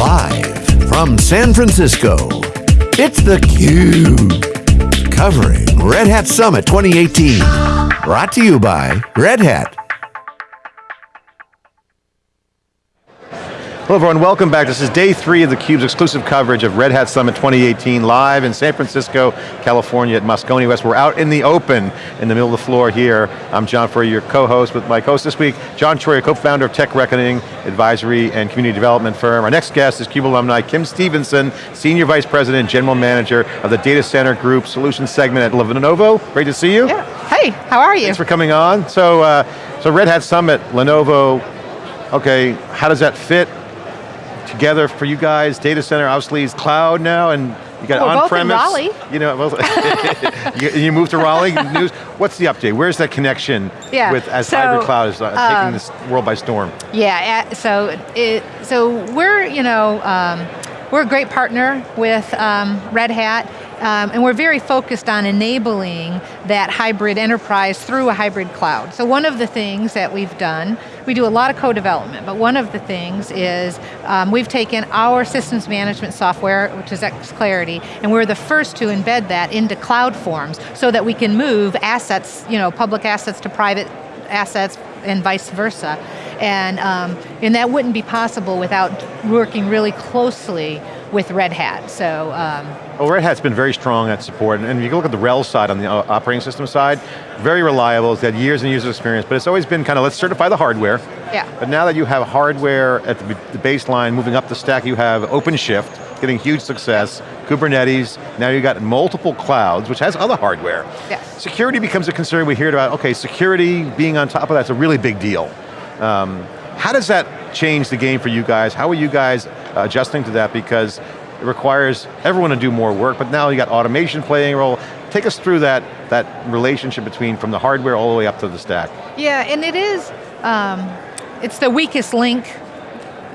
Live from San Francisco, it's theCUBE. Covering Red Hat Summit 2018. Brought to you by Red Hat. Hello everyone, welcome back. This is day three of theCUBE's exclusive coverage of Red Hat Summit 2018 live in San Francisco, California at Moscone West. We're out in the open in the middle of the floor here. I'm John Furrier, your co-host with my host this week, John Troyer, co-founder of Tech Reckoning Advisory and Community Development Firm. Our next guest is CUBE alumni, Kim Stevenson, Senior Vice President, and General Manager of the Data Center Group Solutions Segment at Lenovo. Great to see you. Yeah. Hey, how are you? Thanks for coming on. So, uh, so Red Hat Summit, Lenovo, okay, how does that fit together for you guys? Data center obviously is cloud now, and you got well, on-premise. Raleigh. You know, well, you, you moved to Raleigh. News. What's the update? Where's that connection yeah, with as so, hybrid cloud is uh, um, taking this world by storm? Yeah, so it, so we're you know um, we're a great partner with um, Red Hat. Um, and we're very focused on enabling that hybrid enterprise through a hybrid cloud. So one of the things that we've done, we do a lot of co-development, but one of the things is um, we've taken our systems management software, which is xClarity, and we're the first to embed that into CloudForms so that we can move assets, you know, public assets to private assets and vice versa. And, um, and that wouldn't be possible without working really closely with Red Hat, so. Um, well, Red Hat's been very strong at support, and if you look at the RHEL side, on the uh, operating system side, very reliable, it's had years and years of experience, but it's always been kind of, let's certify the hardware. Yeah. But now that you have hardware at the, the baseline, moving up the stack, you have OpenShift, getting huge success, Kubernetes, now you've got multiple clouds, which has other hardware. Yes. Security becomes a concern, we hear about, okay, security being on top of that's a really big deal. Um, how does that change the game for you guys? How are you guys adjusting to that? Because it requires everyone to do more work, but now you got automation playing a role. Take us through that, that relationship between from the hardware all the way up to the stack. Yeah, and it is, um, it's the weakest link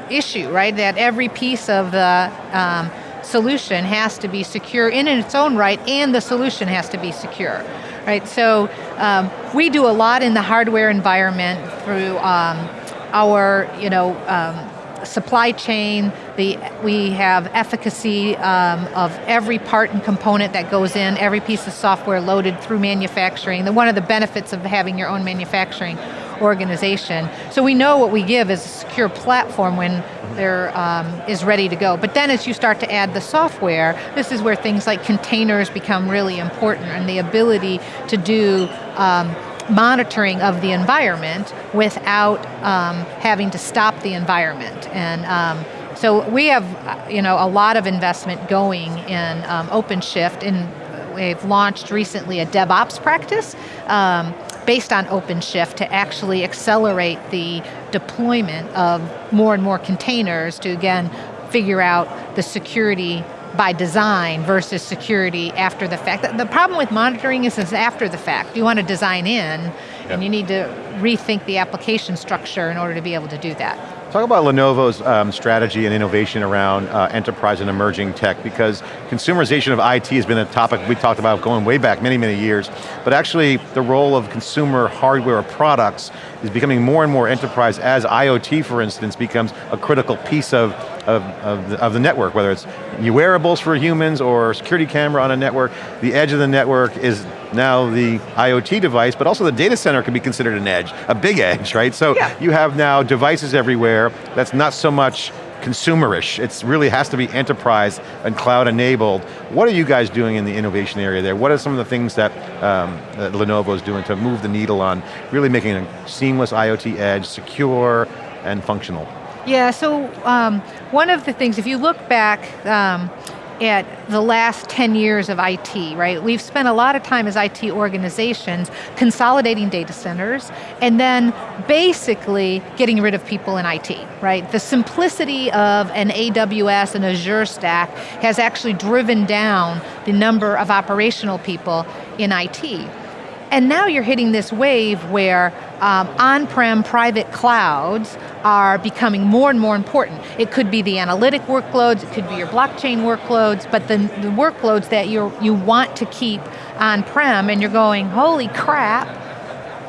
issue, right? That every piece of the um, solution has to be secure in its own right, and the solution has to be secure. Right, so um, we do a lot in the hardware environment through um, our, you know, um, supply chain, the, we have efficacy um, of every part and component that goes in, every piece of software loaded through manufacturing. The, one of the benefits of having your own manufacturing organization. So we know what we give is a secure platform when there um, is ready to go. But then as you start to add the software, this is where things like containers become really important and the ability to do um, monitoring of the environment without um, having to stop the environment. And um, so we have you know, a lot of investment going in um, OpenShift and we've launched recently a DevOps practice um, based on OpenShift to actually accelerate the deployment of more and more containers to again, figure out the security by design versus security after the fact. The problem with monitoring is it's after the fact. You want to design in, yep. and you need to rethink the application structure in order to be able to do that. Talk about Lenovo's um, strategy and innovation around uh, enterprise and emerging tech because consumerization of IT has been a topic we talked about going way back many, many years, but actually the role of consumer hardware products is becoming more and more enterprise as IoT, for instance, becomes a critical piece of, of, of, the, of the network, whether it's wearables for humans or security camera on a network, the edge of the network is now the IoT device, but also the data center can be considered an edge, a big edge, right? So yeah. you have now devices everywhere that's not so much consumerish. It really has to be enterprise and cloud enabled. What are you guys doing in the innovation area there? What are some of the things that, um, that Lenovo is doing to move the needle on really making a seamless IoT edge, secure and functional? Yeah, so um, one of the things, if you look back, um, at the last 10 years of IT, right? We've spent a lot of time as IT organizations consolidating data centers and then basically getting rid of people in IT, right? The simplicity of an AWS and Azure stack has actually driven down the number of operational people in IT. And now you're hitting this wave where um, on-prem private clouds are becoming more and more important. It could be the analytic workloads, it could be your blockchain workloads, but the, the workloads that you you want to keep on-prem and you're going, holy crap,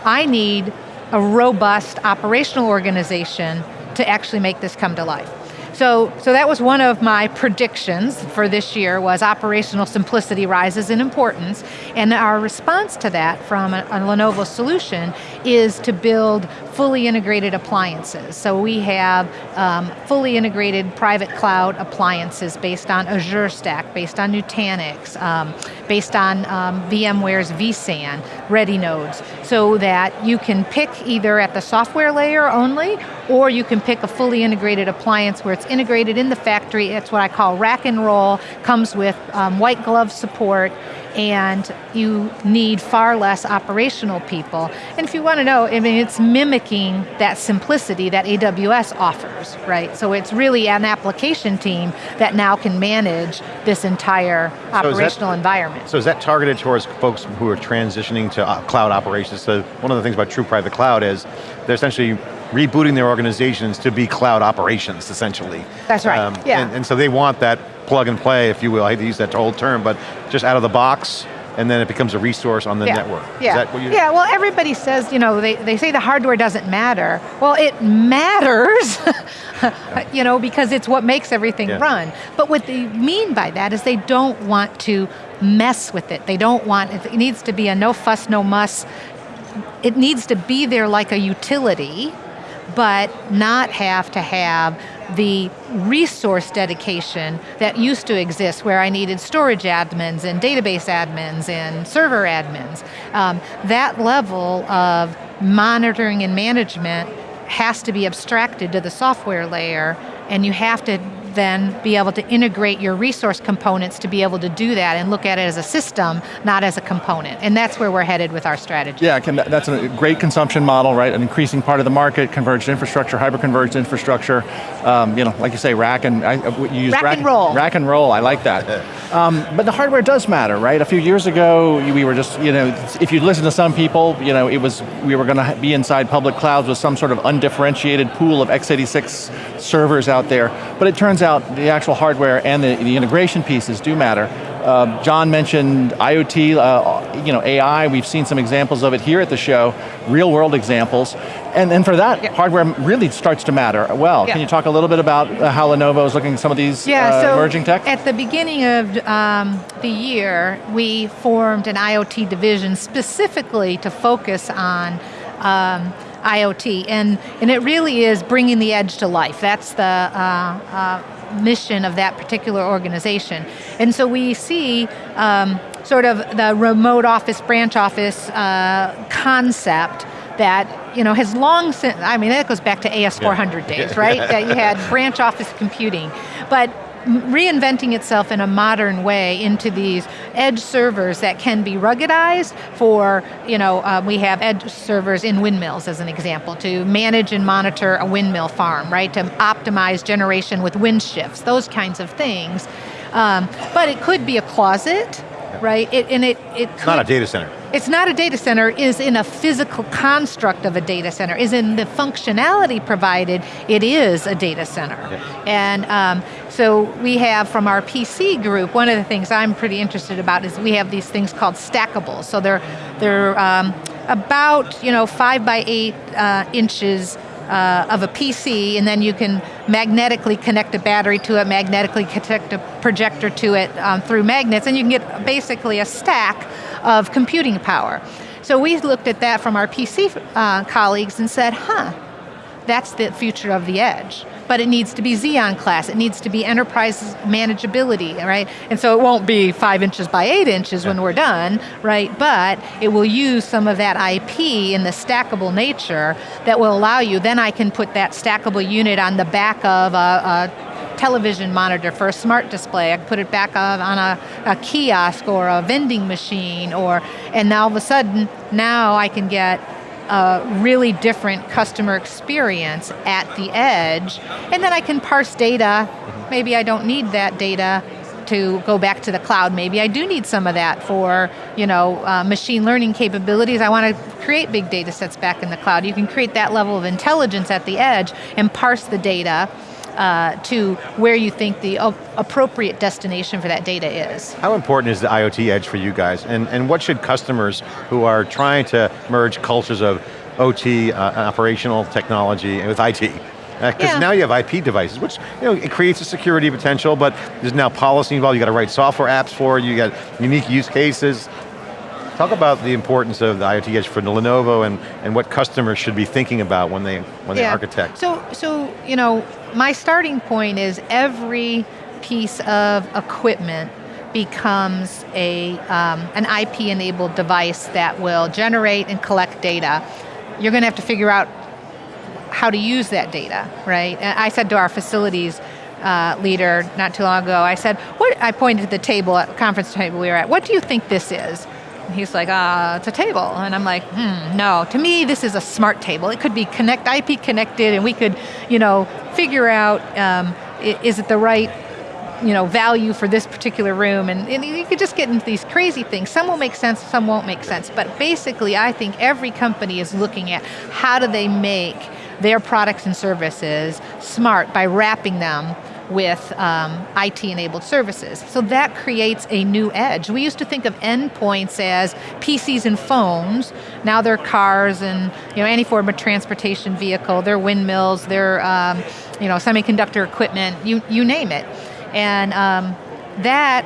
I need a robust operational organization to actually make this come to life. So, so that was one of my predictions for this year was operational simplicity rises in importance, and our response to that from a, a Lenovo solution is to build fully integrated appliances. So we have um, fully integrated private cloud appliances based on Azure Stack, based on Nutanix, um, based on um, VMware's vSAN, ready nodes, so that you can pick either at the software layer only, or you can pick a fully integrated appliance where it's integrated in the factory, it's what I call rack and roll, comes with um, white glove support, and you need far less operational people. And if you want to know, I mean, it's mimicking that simplicity that AWS offers, right? So it's really an application team that now can manage this entire so operational that, environment. So is that targeted towards folks who are transitioning to uh, cloud operations? So one of the things about true private cloud is they're essentially rebooting their organizations to be cloud operations, essentially. That's right, um, yeah. And, and so they want that plug and play, if you will, I hate to use that old term, but just out of the box, and then it becomes a resource on the yeah. network. Yeah. yeah, well everybody says, you know, they, they say the hardware doesn't matter. Well, it matters, you know, because it's what makes everything yeah. run. But what they mean by that is they don't want to mess with it. They don't want, it needs to be a no fuss, no muss. It needs to be there like a utility, but not have to have the resource dedication that used to exist where I needed storage admins and database admins and server admins. Um, that level of monitoring and management has to be abstracted to the software layer and you have to then be able to integrate your resource components to be able to do that and look at it as a system, not as a component. And that's where we're headed with our strategy. Yeah, that's a great consumption model, right? An increasing part of the market, converged infrastructure, hyper-converged infrastructure. Um, you know, like you say, rack and, I, you use rack, rack, and roll. Rack and roll, I like that. Um, but the hardware does matter, right? A few years ago, we were just, you know, if you listen to some people, you know, it was, we were going to be inside public clouds with some sort of undifferentiated pool of x86 servers out there. But it turns out the actual hardware and the, the integration pieces do matter. Uh, John mentioned IoT, uh, you know, AI, we've seen some examples of it here at the show, real world examples. And, and for that, yeah. hardware really starts to matter well. Yeah. Can you talk a little bit about uh, how Lenovo is looking at some of these yeah, uh, so emerging tech? At the beginning of um, the year, we formed an IoT division specifically to focus on um, IoT, and, and it really is bringing the edge to life. That's the uh, uh, mission of that particular organization. And so we see um, sort of the remote office, branch office uh, concept that you know has long since, I mean that goes back to AS400 yeah. days, right? that you had branch office computing. But reinventing itself in a modern way into these edge servers that can be ruggedized for, you know, uh, we have edge servers in windmills as an example, to manage and monitor a windmill farm, right? To optimize generation with wind shifts, those kinds of things. Um, but it could be a closet, right? It, and it, it could, not a data center. It's not a data center, is in a physical construct of a data center, is in the functionality provided, it is a data center. Yeah. And um, so we have from our PC group, one of the things I'm pretty interested about is we have these things called stackables. So they're, they're um, about you know, five by eight uh, inches uh, of a PC, and then you can magnetically connect a battery to it, magnetically connect a projector to it um, through magnets, and you can get basically a stack of computing power. So we looked at that from our PC uh, colleagues and said, huh, that's the future of the edge but it needs to be Xeon class, it needs to be enterprise manageability, right? And so it won't be five inches by eight inches yeah. when we're done, right? But it will use some of that IP in the stackable nature that will allow you, then I can put that stackable unit on the back of a, a television monitor for a smart display. I can put it back on a, a, kiosk or a vending machine or, and now all of a sudden, now I can get a really different customer experience at the edge, and then I can parse data. Maybe I don't need that data to go back to the cloud. Maybe I do need some of that for you know uh, machine learning capabilities. I want to create big data sets back in the cloud. You can create that level of intelligence at the edge and parse the data uh, to where you think the appropriate destination for that data is. How important is the IoT edge for you guys? And, and what should customers who are trying to merge cultures of OT, uh, operational technology, with IT, Because Yeah. now you have IP devices, which you know, it creates a security potential, but there's now policy involved, you got to write software apps for it, you got unique use cases. Talk about the importance of the IoT edge for Lenovo and, and what customers should be thinking about when they, when they architect. So, so you know, my starting point is every piece of equipment becomes a, um, an IP-enabled device that will generate and collect data. You're going to have to figure out how to use that data, right? And I said to our facilities uh, leader not too long ago, I said, what, I pointed to the table, at conference table we were at, what do you think this is? He's like, uh, it's a table. And I'm like, hmm, no, to me this is a smart table. It could be connect, IP connected and we could, you know, figure out, um, is it the right you know, value for this particular room, and, and you could just get into these crazy things. Some will make sense, some won't make sense. But basically, I think every company is looking at how do they make their products and services smart by wrapping them with um, IT-enabled services. So that creates a new edge. We used to think of endpoints as PCs and phones. Now they're cars and you know any form of transportation vehicle. They're windmills. They're um, you know semiconductor equipment. You you name it. And um, that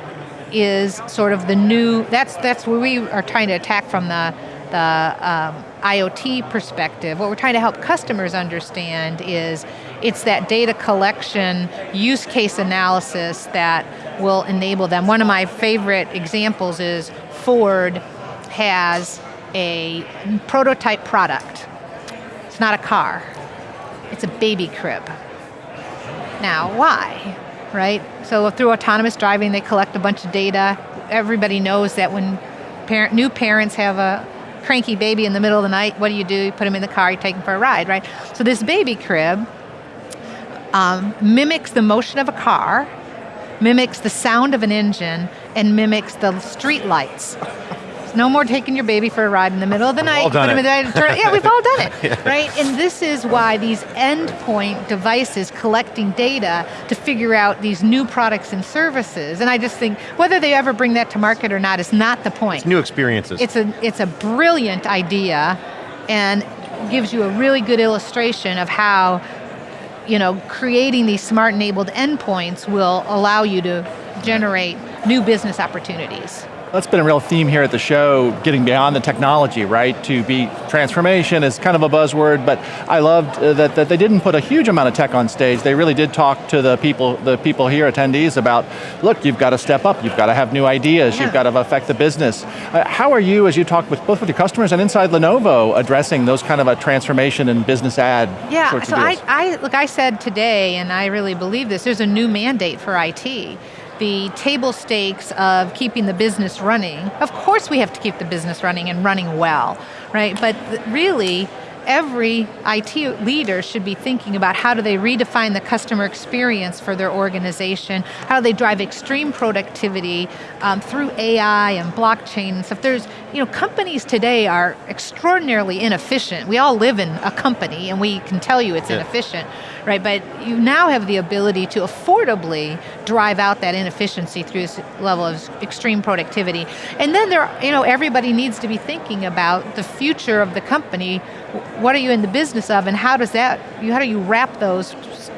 is sort of the new, that's, that's where we are trying to attack from the, the um, IoT perspective. What we're trying to help customers understand is it's that data collection, use case analysis that will enable them. One of my favorite examples is Ford has a prototype product. It's not a car, it's a baby crib. Now, why? Right? So through autonomous driving, they collect a bunch of data. Everybody knows that when parent, new parents have a cranky baby in the middle of the night, what do you do? You put them in the car, you take them for a ride, right? So this baby crib um, mimics the motion of a car, mimics the sound of an engine, and mimics the street lights. No more taking your baby for a ride in the middle of the night. all done put 'em in it. yeah, we've all done it, right? And this is why these endpoint devices collecting data to figure out these new products and services. And I just think whether they ever bring that to market or not is not the point. It's new experiences. It's a, it's a brilliant idea and gives you a really good illustration of how you know, creating these smart enabled endpoints will allow you to generate new business opportunities. That's been a real theme here at the show, getting beyond the technology, right? To be transformation is kind of a buzzword, but I loved uh, that, that they didn't put a huge amount of tech on stage. They really did talk to the people, the people here, attendees, about, look, you've got to step up, you've got to have new ideas, Yeah. you've got to affect the business. Uh, how are you, as you talk with both with your customers and inside Lenovo, addressing those kind of a transformation and business ad Yeah, so of I, deals? I, look, I said today, and I really believe this, there's a new mandate for IT. The table stakes of keeping the business running, of course we have to keep the business running and running well, right? But really, every IT leader should be thinking about how do they redefine the customer experience for their organization, how do they drive extreme productivity um, through AI and blockchain and stuff. There's, you know, companies today are extraordinarily inefficient. We all live in a company and we can tell you it's Yeah. inefficient, right? But you now have the ability to affordably drive out that inefficiency through this level of extreme productivity. And then there, you know, everybody needs to be thinking about the future of the company. What are you in the business of and how does that, you- how do you wrap those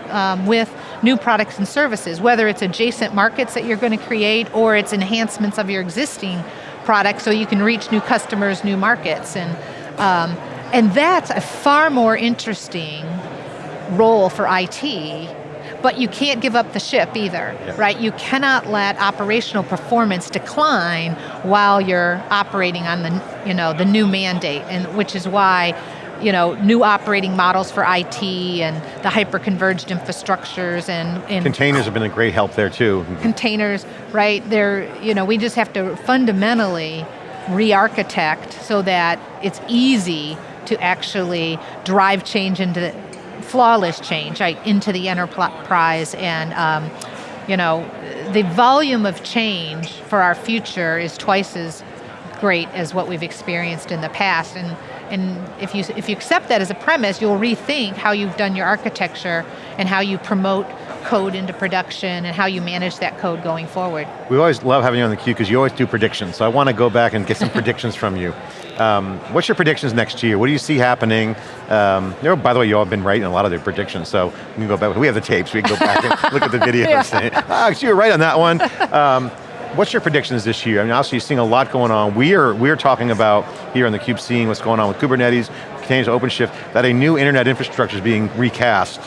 um, with new products and services, whether it's adjacent markets that you're going to create or it's enhancements of your existing products so you can reach new customers, new markets. And, um, and that's a far more interesting role for IT, but you can't give up the ship either, Yeah. right? You cannot let operational performance decline while you're operating on the, you know, the new mandate, and which is why you know, new operating models for IT and the hyper-converged infrastructures and, and Containers have been a great help there too. containers, right? They're, you know, we just have to fundamentally re-architect so that it's easy to actually drive change into the, flawless change right, into the enterprise and um, you know the volume of change for our future is twice as great as what we've experienced in the past and and if you if you accept that as a premise you'll rethink how you've done your architecture and how you promote code into production and how you manage that code going forward. We always love having you on the cube because you always do predictions. So I want to go back and get some predictions from you. Um, what's your predictions next year? What do you see happening? Um, you know, by the way, you all have been right in a lot of their predictions, so we can go back. We have the tapes. We can go back and look at the videos. yeah. ah, you were right on that one. Um, what's your predictions this year? I mean, obviously you're seeing a lot going on. We are, we're talking about here on the cube seeing what's going on with Kubernetes, containers, OpenShift, that a new internet infrastructure is being recast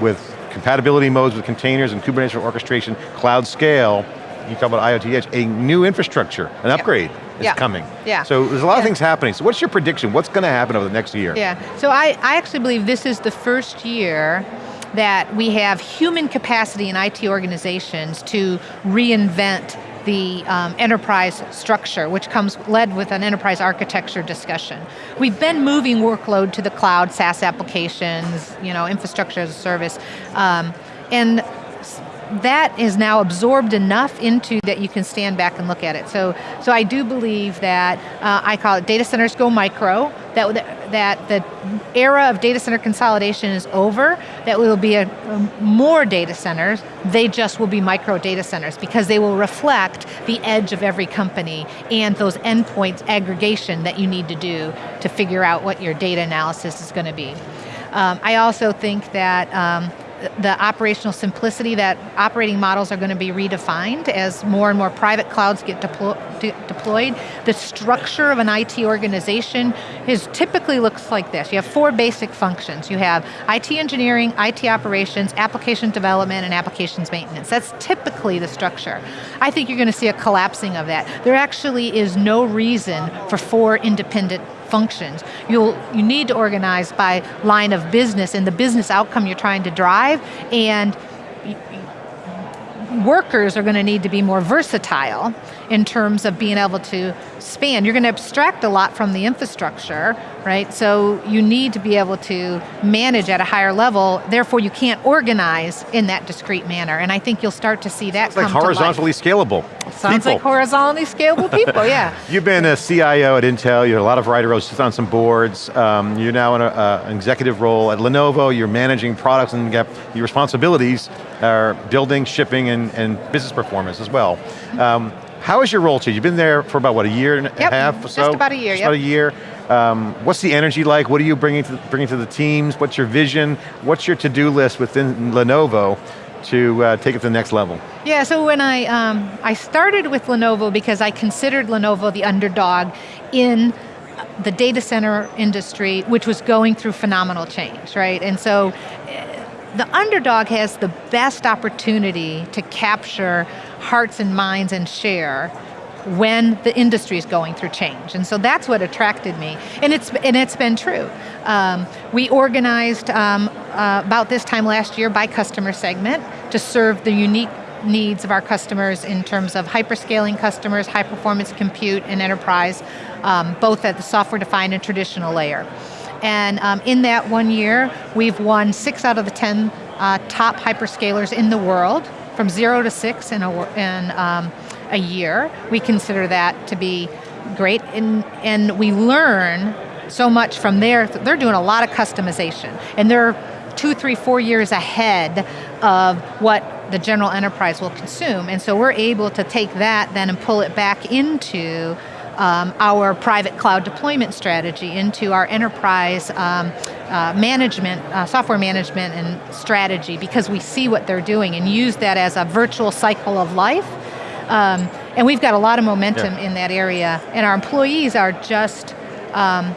with compatibility modes with containers and Kubernetes for orchestration, cloud scale, you talk about IoT Edge, a new infrastructure, an upgrade is yeah. coming. Yeah. So there's a lot yeah. of things happening. So what's your prediction? What's going to happen over the next year? Yeah, so I, I actually believe this is the first year that we have human capacity in IT organizations to reinvent the um, enterprise structure, which comes led with an enterprise architecture discussion. We've been moving workload to the cloud, SaaS applications, you know, infrastructure as a service, um, and that is now absorbed enough into that you can stand back and look at it. So, so I do believe that, uh, I call it data centers go micro, that, that the era of data center consolidation is over, that will be a, a, more data centers, they just will be micro data centers because they will reflect the edge of every company and those endpoints aggregation that you need to do to figure out what your data analysis is going to be. Um, I also think that um, the operational simplicity that operating models are going to be redefined as more and more private clouds get deplo de deployed. The structure of an IT organization is typically looks like this. You have four basic functions. You have IT engineering, IT operations, application development, and applications maintenance. That's typically the structure. I think you're going to see a collapsing of that. There actually is no reason for four independent functions. You'll, you need to organize by line of business and the business outcome you're trying to drive and workers are going to need to be more versatile in terms of being able to span. You're going to abstract a lot from the infrastructure, right? So you need to be able to manage at a higher level, therefore you can't organize in that discrete manner. And I think you'll start to see that it's like horizontally scalable. Sounds people. like horizontally scalable people, yeah. You've been a CIO at Intel, you had a lot of writer roles, sit on some boards, um, you're now in a, uh, an executive role at Lenovo, you're managing products and your responsibilities are building, shipping, and, and business performance as well. Um, how is your role changed? You've been there for about, what, a year and yep, a half or so? just about a year, Just yep. about a year. Um, what's the energy like? What are you bringing to, bringing to the teams? What's your vision? What's your to-do list within Lenovo to uh, take it to the next level? Yeah, so when I, um, I started with Lenovo because I considered Lenovo the underdog in the data center industry, which was going through phenomenal change, right? And so the underdog has the best opportunity to capture hearts and minds and share when the industry is going through change. And so that's what attracted me. And it's, and it's been true. Um, we organized um, uh, about this time last year by customer segment to serve the unique needs of our customers in terms of hyperscaling customers, high performance compute and enterprise, um, both at the software defined and traditional layer. And um, in that one year, we've won six out of the 10 uh, top hyperscalers in the world, from zero to six in a, in, um, a year. We consider that to be great, and, and we learn so much from there. They're doing a lot of customization, and they're two, three, four years ahead of what the general enterprise will consume. And so we're able to take that then and pull it back into um, our private cloud deployment strategy into our enterprise um, uh, management, uh, software management and strategy because we see what they're doing and use that as a virtual cycle of life. Um, and we've got a lot of momentum yeah. in that area and our employees are just um,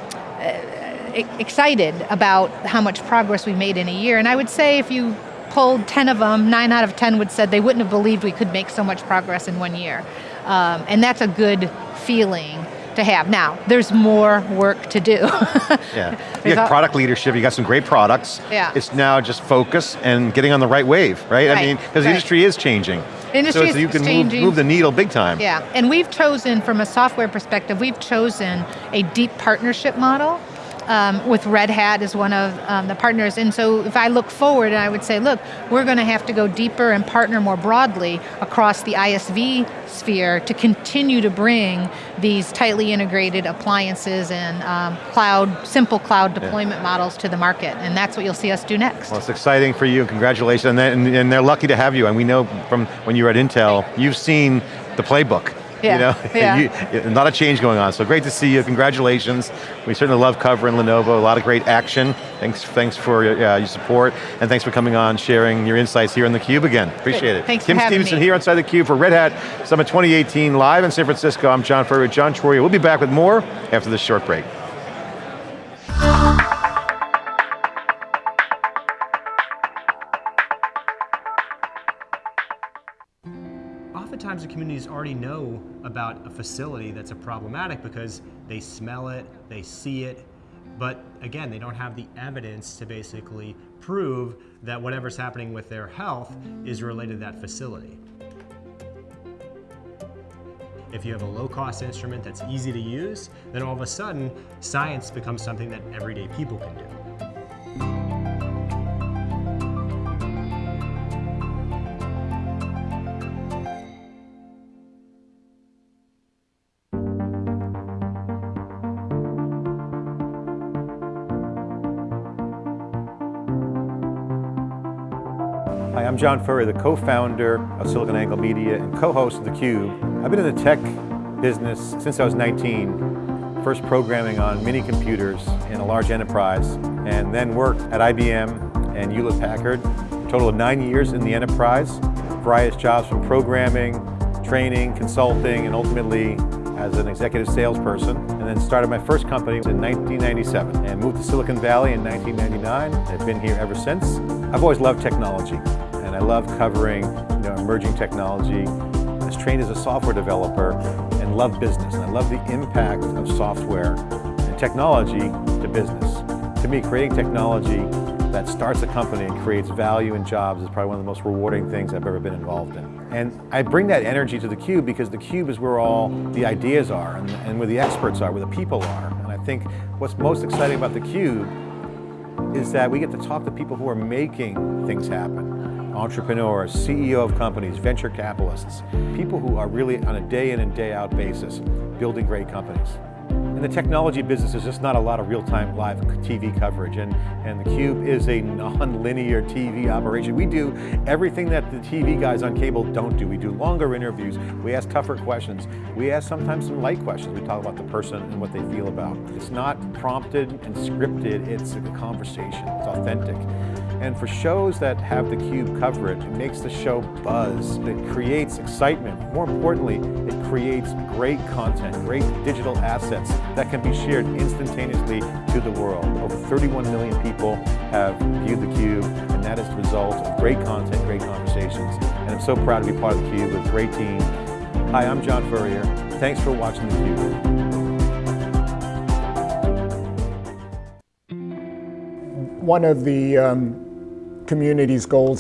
excited about how much progress we made in a year. And I would say if you pulled 10 of them, nine out of 10 would said they wouldn't have believed we could make so much progress in one year. Um, and that's a good feeling to have. Now, there's more work to do. yeah, you got product leadership, you got some great products. Yeah. It's now just focus and getting on the right wave, right? right. I mean, because right. the industry is changing. industry so, so you can move, move, the needle big time. Yeah, and we've chosen, from a software perspective, we've chosen a deep partnership model um, with Red Hat as one of um, the partners. And so if I look forward, I would say, look, we're going to have to go deeper and partner more broadly across the ISV sphere to continue to bring these tightly integrated appliances and um, cloud, simple cloud deployment yeah. models to the market. And that's what you'll see us do next. Well, it's exciting for you, congratulations. And, and they're lucky to have you. And we know from when you were at Intel, you've seen the playbook. Yeah. You know, yeah. you, a lot of change going on. So great to see you. Congratulations. We certainly love covering Lenovo. A lot of great action. Thanks, thanks for uh, your support, and thanks for coming on, sharing your insights here in the Cube again. Appreciate it. Thanks Kim for Stevenson me. here inside the Cube for Red Hat Summit 2018 live in San Francisco. I'm John Furrier, John Troyer. We'll be back with more after this short break. Already know about a facility that's a problematic because they smell it, they see it, but again, they don't have the evidence to basically prove that whatever's happening with their health is related to that facility. If you have a low-cost instrument that's easy to use, then all of a sudden, science becomes something that everyday people can do. I'm John Furrier, the co-founder of SiliconANGLE Media and co-host of theCUBE. I've been in the tech business since I was 19, first programming on mini computers in a large enterprise, and then worked at IBM and Hewlett Packard, a total of nine years in the enterprise, various jobs from programming, training, consulting, and ultimately as an executive salesperson, and then started my first company in 1997, and moved to Silicon Valley in 1999. I've been here ever since. I've always loved technology. I love covering you know, emerging technology. I was trained as a software developer and love business. And I love the impact of software and technology to business. To me, creating technology that starts a company and creates value and jobs is probably one of the most rewarding things I've ever been involved in. And I bring that energy to the Cube because the Cube is where all the ideas are and, and where the experts are, where the people are. And I think what's most exciting about the Cube is that we get to talk to people who are making things happen entrepreneurs, CEO of companies, venture capitalists, people who are really on a day in and day out basis building great companies. In the technology business, there's just not a lot of real-time live TV coverage, and, and theCUBE is a non-linear TV operation. We do everything that the TV guys on cable don't do. We do longer interviews, we ask tougher questions, we ask sometimes some light questions. We talk about the person and what they feel about. It's not prompted and scripted, it's a conversation, it's authentic. And for shows that have theCUBE cover it, it makes the show buzz, it creates excitement. More importantly, it creates great content, great digital assets that can be shared instantaneously to the world. Over 31 million people have viewed theCUBE, and that is the result of great content, great conversations. And I'm so proud to be part of theCUBE with a great team. Hi, I'm John Furrier. Thanks for watching theCUBE. One of the um, community's goals